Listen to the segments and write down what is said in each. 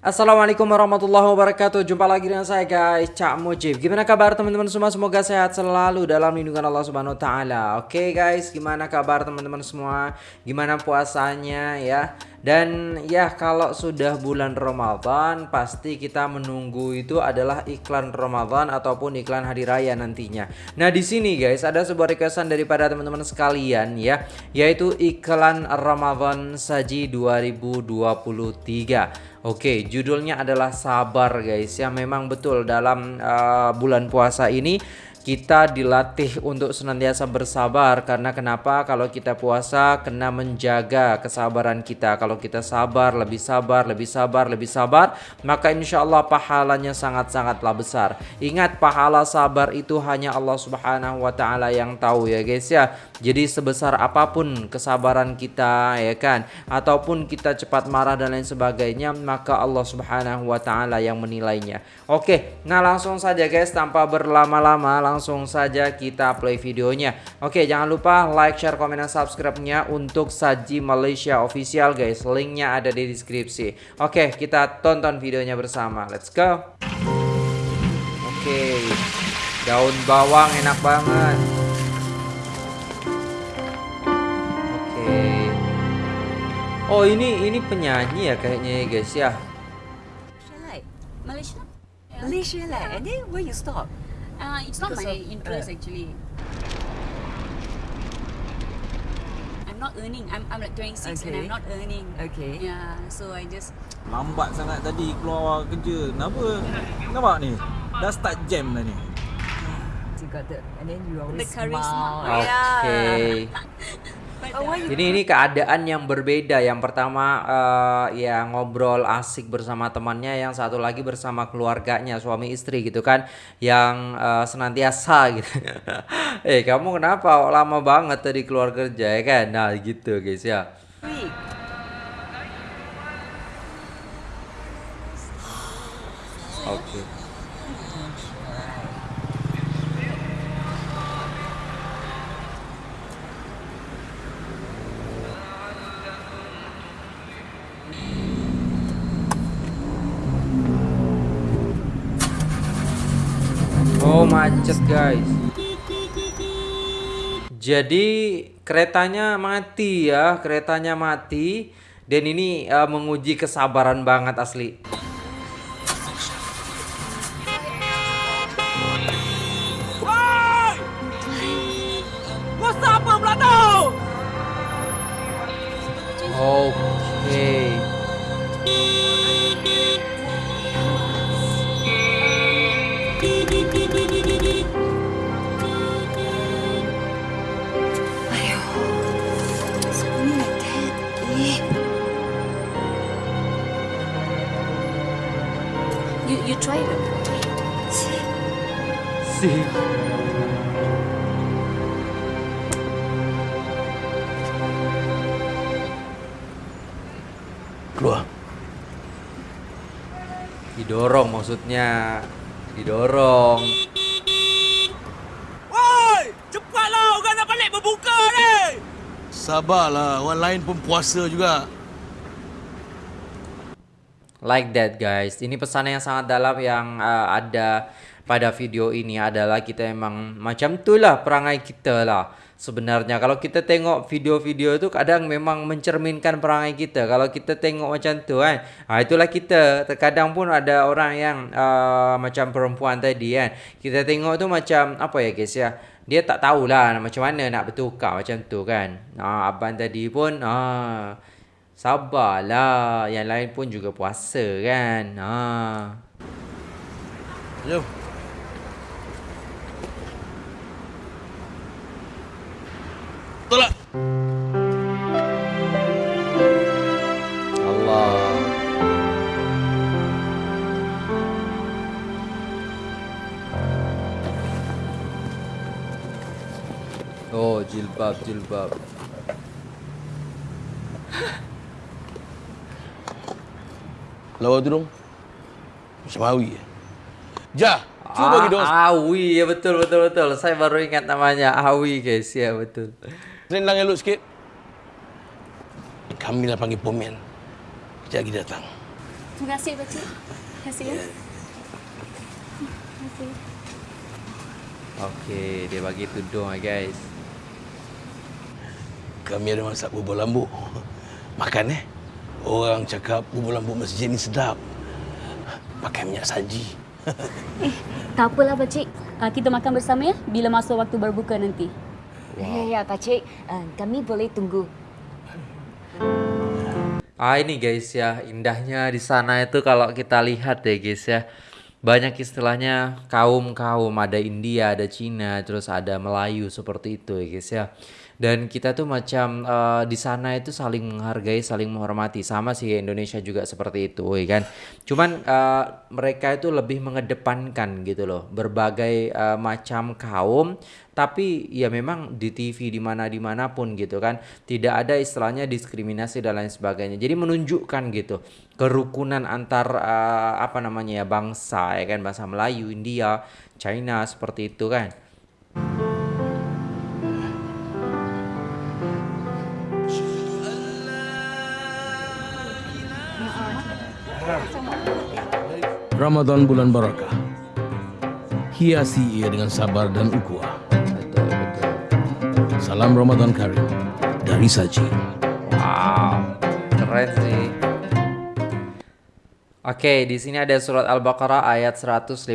Assalamualaikum warahmatullahi wabarakatuh. Jumpa lagi dengan saya guys. Cak Mujib. Gimana kabar teman-teman semua? Semoga sehat selalu dalam lindungan Allah subhanahu wa ta'ala. Oke guys. Gimana kabar teman-teman semua? Gimana puasanya ya dan ya kalau sudah bulan Ramadan pasti kita menunggu itu adalah iklan Ramadan ataupun iklan hari raya nantinya. Nah, di sini guys ada sebuah requestan daripada teman-teman sekalian ya, yaitu iklan Ramadan Saji 2023. Oke, judulnya adalah sabar guys. Ya memang betul dalam uh, bulan puasa ini kita dilatih untuk senantiasa bersabar. Karena kenapa? Kalau kita puasa kena menjaga kesabaran kita. Kalau kita sabar lebih sabar lebih sabar lebih sabar maka insya Allah pahalanya sangat-sangatlah besar. Ingat pahala sabar itu hanya Allah subhanahu wa ta'ala yang tahu ya guys ya. Jadi sebesar apa pun kesabaran kita ya kan? Ataupun kita cepat marah dan lain sebagainya maka Allah subhanahu wa ta'ala yang menilainya. Oke nah langsung saja guys tanpa berlama-lama langsung saja kita play videonya. Oke, jangan lupa like, share, komen, dan subscribe-nya untuk Saji Malaysia Official guys. Linknya ada di deskripsi. Oke, kita tonton videonya bersama. Let's go. Oke, daun bawang enak banget. Oke. Oh ini ini penyanyi ya kayaknya ya guys ya. Malaysia? Malaysia lah. And then where you stop? Uh, it's not Because my of- interest uh. actually. I'm not earning. I'm I'm like 26 and Okay. I'm not earning. Okay. Yeah, so I just Lambat sangat tadi keluar kerja. Kenapa? Nampak ni? Dah start jam dah ni. You got the and then you always The charisma. smile. Oh, But Oh, uh, why you Ini ini keadaan yang berbeda. Yang pertama eh, ya ngobrol asik bersama temannya, yang satu lagi bersama keluarganya, suami istri gitu kan, yang eh, senantiasa gitu. eh kamu kenapa lama banget tadi keluar kerja ya kan? Nah gitu guys ya. Oke. Oh guys. Jadi keretanya mati ya, keretanya mati dan ini eh, menguji kesabaran banget asli. What's Keluar. Didorong maksudnya. Didorong. Woi! Cepatlah orang nak balik berbuka ni! Sabarlah, orang lain pun puasa juga. Like that guys. Ini pesan yang sangat dalam yang uh, ada pada video ini adalah kita emang macam itulah perangai kita lah. Sebenarnya kalau kita tengok video-video itu kadang memang mencerminkan perangai kita. Kalau kita tengok macam tu kan. Ha, itulah kita. Terkadang pun ada orang yang uh, macam perempuan tadi kan. Kita tengok tu macam apa ya guys ya. Dia tak tahulah macam mana nak bertukar macam tu kan. Ha, abang tadi pun ha, Sabarlah. Yang lain pun juga puasa kan. Ha. Jom. Tolak. Allah. Oh, jilbab, jilbab. Lawa tudung Macam Awi Ja Cuba bagi dong Ah, Awi, ya betul, betul, betul. Saya baru ingat namanya. Awi guys, ya betul. Selendang elok sikit Kami lah panggil pomen Kejap lagi datang Terima kasih pakcik. Terima kasih ya. Terima kasih. Oke, dia bagi tudung guys. Kami ada masak bubur lambu. Makan eh. Orang cakap bubur lambu masjid ni sedap. Pakai minyak saji. Eh, tak apalah pakcik. Uh, kita makan bersama ya bila masuk waktu berbuka nanti. Ya, ya, Pakcik. Uh, kami boleh tunggu. Ah ini guys ya indahnya di sana itu kalau kita lihat deh guys ya banyak istilahnya kaum kaum ada India ada Cina terus ada Melayu seperti itu ya guys ya dan kita tuh macam eh, di sana itu saling menghargai saling menghormati. Sama sih Indonesia juga seperti itu ya kan? Cuman eh, mereka itu lebih mengedepankan gitu loh berbagai eh, macam kaum. Tapi ya memang di TV di mana di mana pun gitu kan tidak ada istilahnya diskriminasi dan lain sebagainya. Jadi menunjukkan gitu kerukunan antar eh, apa namanya ya bangsa ya kan? Bangsa Melayu India China seperti itu kan Ramadan bulan barakah. Hiasi ia dengan sabar dan ukhuwah. Salam Ramadan Karim dari Saji. Wow, keren sih. Oke, di sini ada surat Al-Baqarah ayat 155.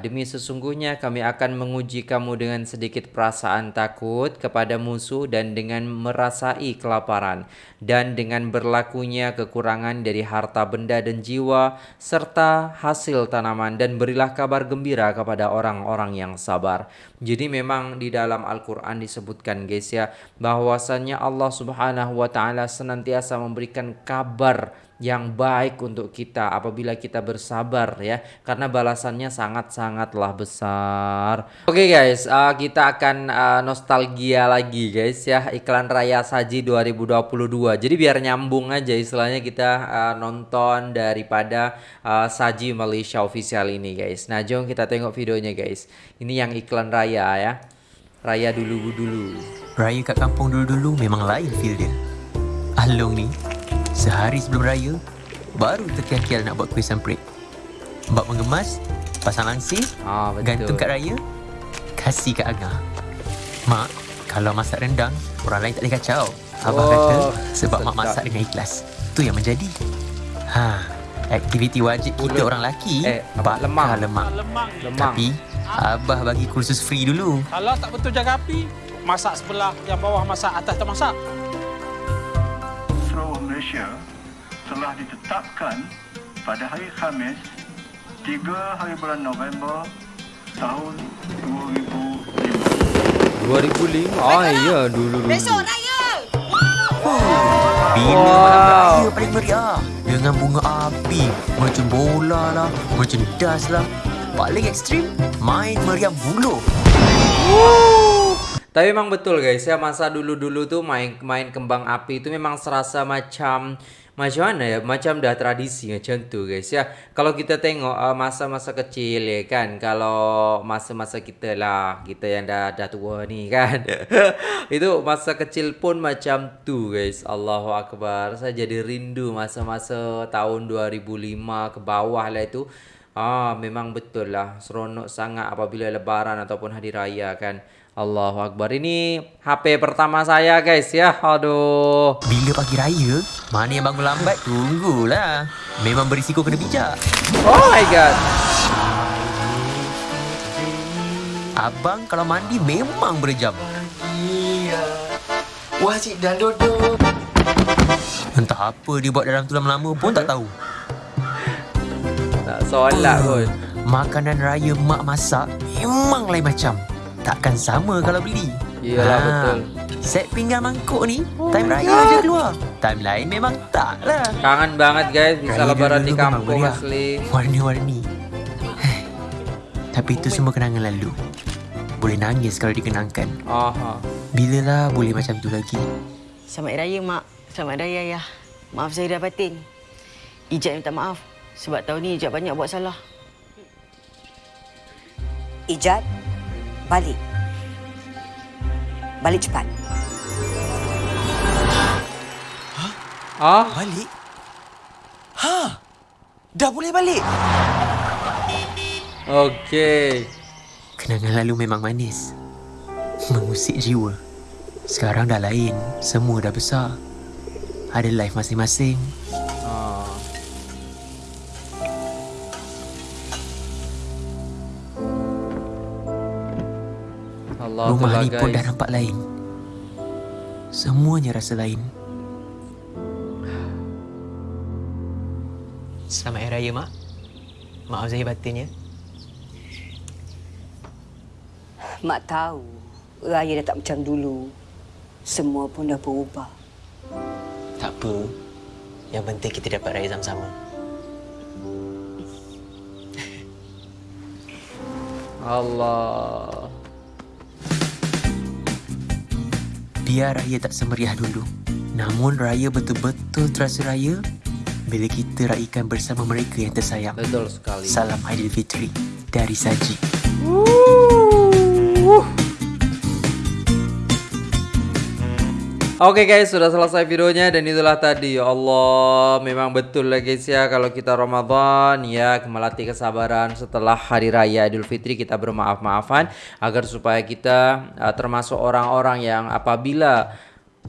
Demi sesungguhnya kami akan menguji kamu dengan sedikit perasaan takut kepada musuh dan dengan merasai kelaparan dan dengan berlakunya kekurangan dari harta benda dan jiwa serta hasil tanaman dan berilah kabar gembira kepada orang-orang yang sabar. Jadi memang di dalam Al-Qur'an disebutkan guys ya bahwasannya Allah Subhanahu wa taala senantiasa memberikan kabar yang baik untuk kita apabila kita bersabar ya karena balasannya sangat-sangatlah besar. Oke guys, uh, kita akan uh, nostalgia lagi guys ya iklan Raya Saji 2022. Jadi biar nyambung aja istilahnya kita uh, nonton daripada uh, Saji Malaysia official ini guys. Nah, jom kita tengok videonya guys. Ini yang iklan Raya ya. Raya dulu dulu. Raya kat kampung dulu-dulu memang lain feel dia. Along ni, sehari sebelum raya, baru terkial-kial nak buat kuih samprit. Bab mengemas, pasang langsir, Ah betul. gantung kat raya, kasih kat Agah. Mak, kalau masak rendang, orang lain tak boleh kacau. Abah Oh, kata, sebab mak sedap. masak dengan ikhlas. Tu yang menjadi. Ha, aktiviti wajib kita orang lelaki, Eh, bakar Lemang. lemak. Lemang. Tapi, Abah bagi kursus free dulu. Kalau tak betul jaga api, masak sebelah, yang bawah masak, atas tak masak. Malaysia telah ditetapkan pada hari Khamis 3 hari bulan November tahun 2005. 2005. Oh iya dulu dulu. Bila Wow. malam raya paling meriah Dengan bunga api Macam bola lah Macam das lah Paling ekstrim Main meriam buluh Tapi memang betul guys ya masa dulu-dulu tuh main main kembang api itu memang serasa macam macam mana ya macam dah tradisi macam tuh guys ya. Kalau kita tengok uh, masa-masa kecil ya kan kalau masa-masa kita lah kita yang dah dah tua ni kan. itu masa kecil pun macam tuh guys. Allahu akbar. Saya jadi rindu masa-masa tahun 2005 ke bawah lah itu. Ah, memang betul lah seronok sangat apabila lebaran ataupun hari raya kan. Allahu Akbar. Ini HP pertama saya guys ya. Aduh. Bila pagi raya Mana yang bangun lambat Tunggulah Memang berisiko kena bijak Oh my god. Abang kalau mandi memang berjam Wah cik dan duduk Entah apa dia buat dalam tu lama-lama pun tak tahu Tak solat pun. Makanan raya mak masak Memang lain macam Takkan sama kalau beli Iyalah, betul. Set pinggan mangkuk ni Time raya je keluar Time lain memang tak lah Kangen banget guys bisa Raya lebaran di kampung meriah. asli. Warni-warni Tapi itu semua kenangan lalu Boleh nangis kalau dikenangkan Aha. Bilalah boleh macam tu lagi Selamat Raya, Mak. Selamat Raya, Ayah. Maaf saya dah batin. Ijat minta maaf. Sebab tahun ni Ijat banyak buat salah. Ijat, balik. Balik cepat. Ah, Balik Ha Dah boleh balik. Oke. Kenangan lalu memang manis. Mengusik jiwa. Sekarang dah lain. Semua dah besar. Ada life masing-masing. Rumah ni pun dah nampak lain. Semuanya rasa lain. Selamat Hari Raya, Mak. Maaf Zahir batin ya. Mak tahu raya dah tak macam dulu. Semua pun dah berubah. Tak apa. Yang penting kita dapat raya sama-sama. Allah. Biar raya tak semeriah dulu. Namun raya betul-betul terasa raya bila kita raikan bersama mereka yang tersayang. Betul sekali. Salam Aidilfitri dari Saji. Oke guys, sudah selesai videonya dan itulah tadi. Ya Allah, memang betul lah guys ya kalau kita Ramadan ya melatih kesabaran setelah hari raya Idul Fitri kita bermaaf-maafan agar supaya kita uh, termasuk orang-orang yang apabila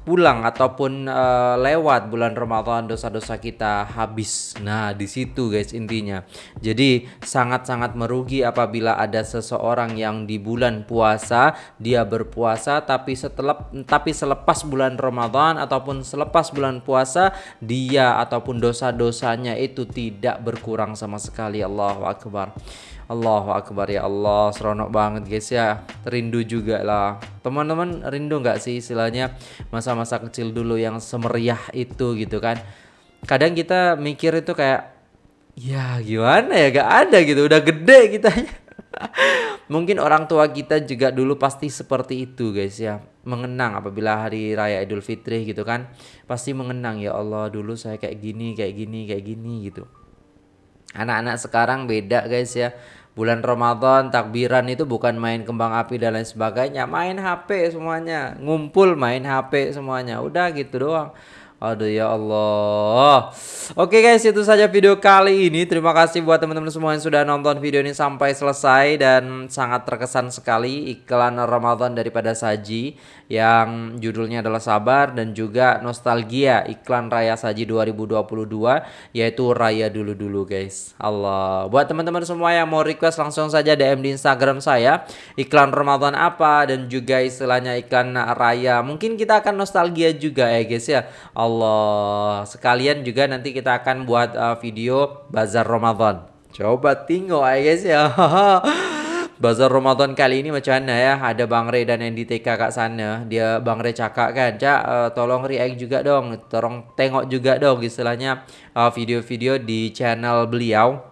pulang ataupun uh, lewat bulan Ramadan dosa-dosa kita habis. Nah, di situ guys intinya. Jadi sangat-sangat merugi apabila ada seseorang yang di bulan puasa dia berpuasa tapi setelah tapi selepas bulan Ramadan ataupun selepas bulan puasa dia ataupun dosa-dosanya itu tidak berkurang sama sekali. Allahu akbar. Allahu Akbar ya Allah seronok banget guys ya. Rindu juga lah. Teman-teman rindu nggak sih istilahnya masa-masa kecil dulu yang semeriah itu gitu kan? Kadang kita mikir itu kayak ya gimana ya? Gak ada gitu udah gede kita. Mungkin orang tua kita juga dulu pasti seperti itu guys ya. Mengenang apabila hari raya Idul Fitri gitu kan? Pasti mengenang ya Allah dulu saya kayak gini kayak gini kayak gini gitu. Anak-anak sekarang beda guys ya bulan Ramadan takbiran itu bukan main kembang api dan lain sebagainya. Main HP semuanya. Ngumpul main HP semuanya. Udah gitu doang Aduh ya Allah. Oke guys itu saja video kali ini. Terima kasih buat teman-teman semua yang sudah nonton video ini sampai selesai Dan sangat terkesan sekali iklan Ramadan daripada Saji Yang judulnya adalah Sabar Dan juga Nostalgia iklan Raya Saji 2022 Yaitu Raya Dulu-Dulu guys. Allah. Buat teman-teman semua yang mau request langsung saja DM di Instagram saya Iklan Ramadan apa dan juga istilahnya iklan Raya. Mungkin kita akan nostalgia juga ya guys ya. Allah. Sekalian juga nanti kita akan buat uh, video bazar Ramadan. Coba tengok ya guys ya. bazar Ramadan kali ini macam mana ya? Ada Bang Ray dan Andy TK kat sana. Dia Bang Ray cakap kan, "Cak, uh, tolong react juga dong. Tolong tengok juga dong istilahnya uh, video-video di channel beliau."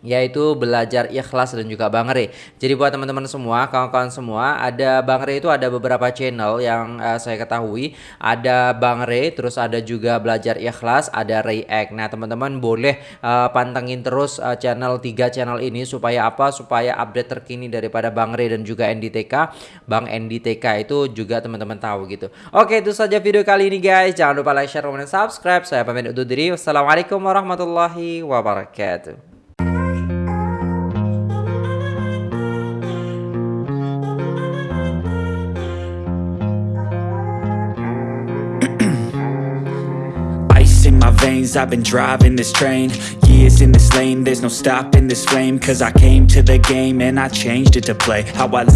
Yaitu belajar ikhlas dan juga Bang Re. Jadi buat teman-teman semua, kawan-kawan semua, ada Bang Re itu ada beberapa channel yang uh, saya ketahui. Ada Bang Re, terus ada juga belajar ikhlas, ada React. Nah, teman-teman boleh uh, pantengin terus uh, channel tiga channel ini supaya apa? Supaya update terkini daripada Bang Re dan juga NDTK. Bang NDTK itu juga teman-teman tahu gitu. Oke, itu saja video kali ini guys. Jangan lupa like, share, komen, dan subscribe. Saya pamit undur diri. Wassalamualaikum warahmatullahi wabarakatuh. I've been driving this train. Years in this lane, there's no stopping this flame Cause I came to the game and I changed it to play How I like